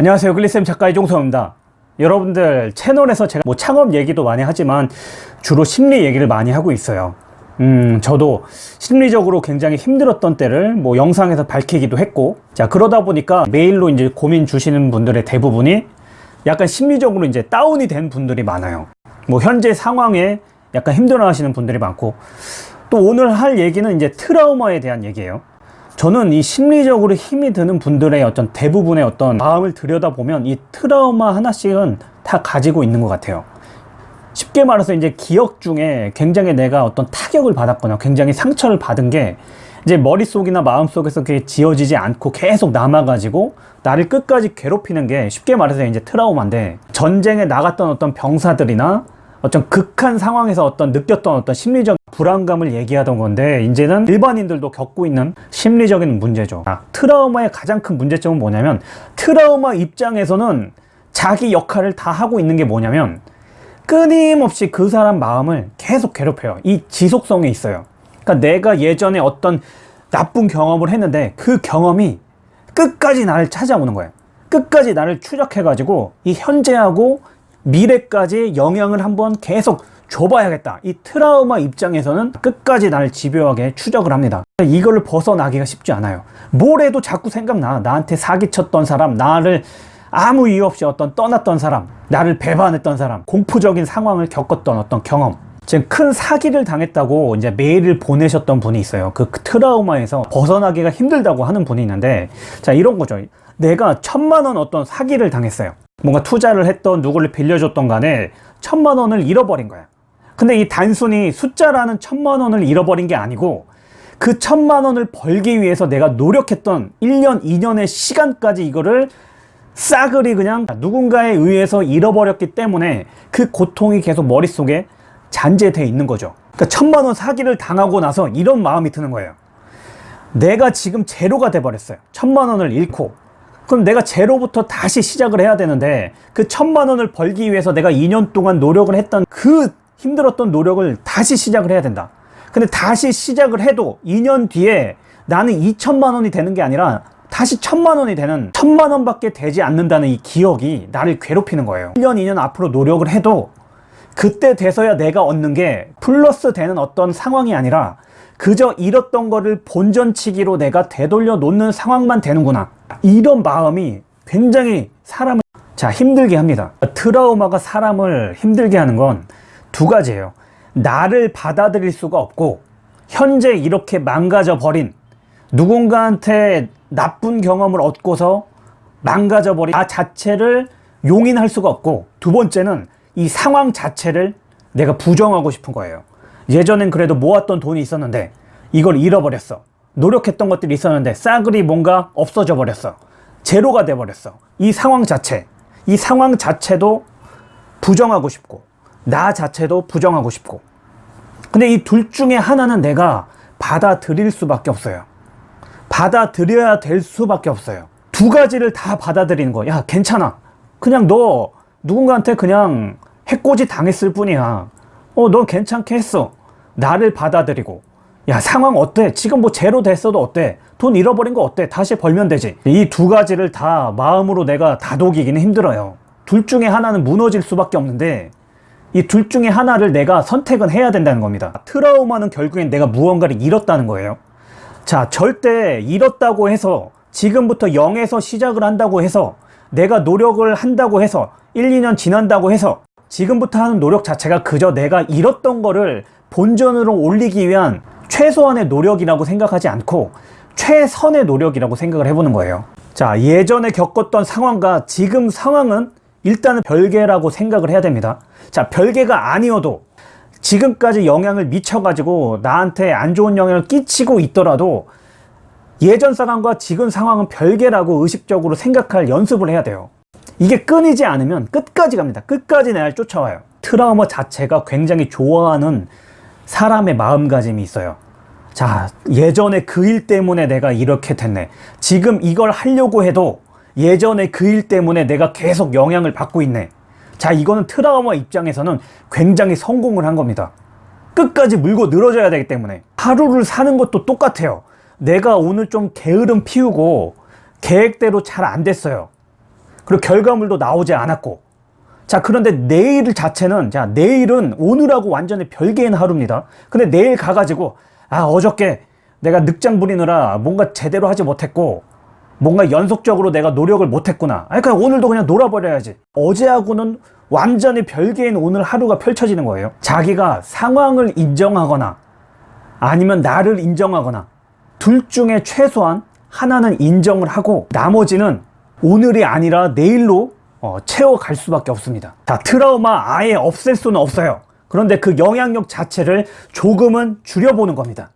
안녕하세요. 글리쌤 작가 이종서입니다. 여러분들 채널에서 제가 뭐 창업 얘기도 많이 하지만 주로 심리 얘기를 많이 하고 있어요. 음 저도 심리적으로 굉장히 힘들었던 때를 뭐 영상에서 밝히기도 했고 자 그러다 보니까 메일로 이제 고민 주시는 분들의 대부분이 약간 심리적으로 이제 다운이 된 분들이 많아요. 뭐 현재 상황에 약간 힘들어 하시는 분들이 많고 또 오늘 할 얘기는 이제 트라우마에 대한 얘기예요 저는 이 심리적으로 힘이 드는 분들의 어떤 대부분의 어떤 마음을 들여다보면 이 트라우마 하나씩은 다 가지고 있는 것 같아요. 쉽게 말해서 이제 기억 중에 굉장히 내가 어떤 타격을 받았거나 굉장히 상처를 받은 게 이제 머릿속이나 마음속에서 그게 지워지지 않고 계속 남아가지고 나를 끝까지 괴롭히는 게 쉽게 말해서 이제 트라우마인데 전쟁에 나갔던 어떤 병사들이나 어떤 극한 상황에서 어떤 느꼈던 어떤 심리적 불안감을 얘기하던 건데 이제는 일반인들도 겪고 있는 심리적인 문제죠. 아, 트라우마의 가장 큰 문제점은 뭐냐면 트라우마 입장에서는 자기 역할을 다 하고 있는 게 뭐냐면 끊임없이 그 사람 마음을 계속 괴롭혀요. 이 지속성에 있어요. 그러니까 내가 예전에 어떤 나쁜 경험을 했는데 그 경험이 끝까지 나를 찾아오는 거예요. 끝까지 나를 추적해 가지고 이 현재하고 미래까지 영향을 한번 계속 줘봐야겠다. 이 트라우마 입장에서는 끝까지 나를 집요하게 추적을 합니다. 이걸 벗어나기가 쉽지 않아요. 뭘 해도 자꾸 생각나. 나한테 사기쳤던 사람 나를 아무 이유 없이 어떤 떠났던 사람 나를 배반했던 사람 공포적인 상황을 겪었던 어떤 경험. 지금 큰 사기를 당했다고 이제 메일을 보내셨던 분이 있어요. 그 트라우마에서 벗어나기가 힘들다고 하는 분이 있는데 자 이런 거죠. 내가 천만 원 어떤 사기를 당했어요 뭔가 투자를 했던 누구를 빌려줬던 간에 천만 원을 잃어버린 거야. 근데 이 단순히 숫자라는 천만 원을 잃어버린 게 아니고 그 천만 원을 벌기 위해서 내가 노력했던 1년 2년의 시간까지 이거를 싸그리 그냥 누군가에 의해서 잃어버렸기 때문에 그 고통이 계속 머릿속에 잔재되어 있는 거죠. 그러니까 천만 원 사기를 당하고 나서 이런 마음이 드는 거예요. 내가 지금 제로가 돼 버렸어요. 천만 원을 잃고 그럼 내가 제로부터 다시 시작을 해야 되는데 그 천만 원을 벌기 위해서 내가 2년 동안 노력을 했던 그 힘들었던 노력을 다시 시작을 해야 된다. 근데 다시 시작을 해도 2년 뒤에 나는 2천만 원이 되는 게 아니라 다시 천만 원이 되는 천만 원밖에 되지 않는다는 이 기억이 나를 괴롭히는 거예요. 1년 2년 앞으로 노력을 해도 그때 돼서야 내가 얻는 게 플러스 되는 어떤 상황이 아니라 그저 잃었던 거를 본전치기로 내가 되돌려 놓는 상황만 되는구나 이런 마음이 굉장히 사람을 자 힘들게 합니다. 트라우마가 사람을 힘들게 하는 건 두 가지예요. 나를 받아들일 수가 없고 현재 이렇게 망가져 버린 누군가한테 나쁜 경험을 얻고서 망가져 버린 나 자체를 용인할 수가 없고 두 번째는 이 상황 자체를 내가 부정하고 싶은 거예요. 예전엔 그래도 모았던 돈이 있었는데 이걸 잃어버렸어 노력했던 것들이 있었는데 싸그리 뭔가 없어져 버렸어. 제로가 돼 버렸어. 이 상황 자체. 이 상황 자체도 부정하고 싶고 나 자체도 부정하고 싶고. 근데 이 둘 중에 하나는 내가 받아들일 수밖에 없어요. 받아들여야 될 수밖에 없어요. 두 가지를 다 받아들이는 거야 괜찮아. 그냥 너 누군가한테 그냥 해코지 당했을 뿐이야. 어넌 괜찮게 했어. 나를 받아들이고 야 상황 어때? 지금 뭐 제로 됐어도 어때? 돈 잃어버린 거 어때? 다시 벌면 되지. 이 두 가지를 다 마음으로 내가 다독이기는 힘들어요. 둘 중에 하나는 무너질 수밖에 없는데 이 둘 중에 하나를 내가 선택은 해야 된다는 겁니다. 트라우마는 결국엔 내가 무언가를 잃었다는 거예요. 자 절대 잃었다고 해서 지금부터 0에서 시작을 한다고 해서 내가 노력을 한다고 해서 1, 2년 지난다고 해서 지금부터 하는 노력 자체가 그저 내가 잃었던 거를 본전으로 올리기 위한 최소한의 노력이라고 생각하지 않고 최선의 노력이라고 생각을 해보는 거예요. 자 예전에 겪었던 상황과 지금 상황은 일단은 별개라고 생각을 해야 됩니다. 자 별개가 아니어도 지금까지 영향을 미쳐 가지고 나한테 안 좋은 영향을 끼치고 있더라도 예전 상황과 지금 상황은 별개라고 의식적으로 생각할 연습을 해야 돼요. 이게 끊이지 않으면 끝까지 갑니다. 끝까지 날 쫓아와요. 트라우마 자체가 굉장히 좋아하는 사람의 마음가짐이 있어요 자 예전에 그 일 때문에 내가 이렇게 됐네. 지금 이걸 하려고 해도 예전에 그 일 때문에 내가 계속 영향을 받고 있네. 자 이거는 트라우마 입장에서는 굉장히 성공을 한 겁니다. 끝까지 물고 늘어져야 되기 때문에. 하루를 사는 것도 똑같아요. 내가 오늘 좀 게으름 피우고 계획대로 잘 안 됐어요. 그리고 결과물도 나오지 않았고. 자 그런데 내일 자체는 자 내일은 오늘하고 완전히 별개인 하루입니다. 근데 내일 가가지고 아 어저께 내가 늑장 부리느라 뭔가 제대로 하지 못했고 뭔가 연속적으로 내가 노력을 못했구나 아니 그냥 오늘도 그냥 놀아버려야지 어제하고는 완전히 별개인 오늘 하루가 펼쳐지는 거예요 자기가 상황을 인정하거나 아니면 나를 인정하거나 둘 중에 최소한 하나는 인정을 하고 나머지는 오늘이 아니라 내일로 어, 채워갈 수밖에 없습니다. 자, 트라우마 아예 없앨 수는 없어요. 그런데 그 영향력 자체를 조금은 줄여보는 겁니다.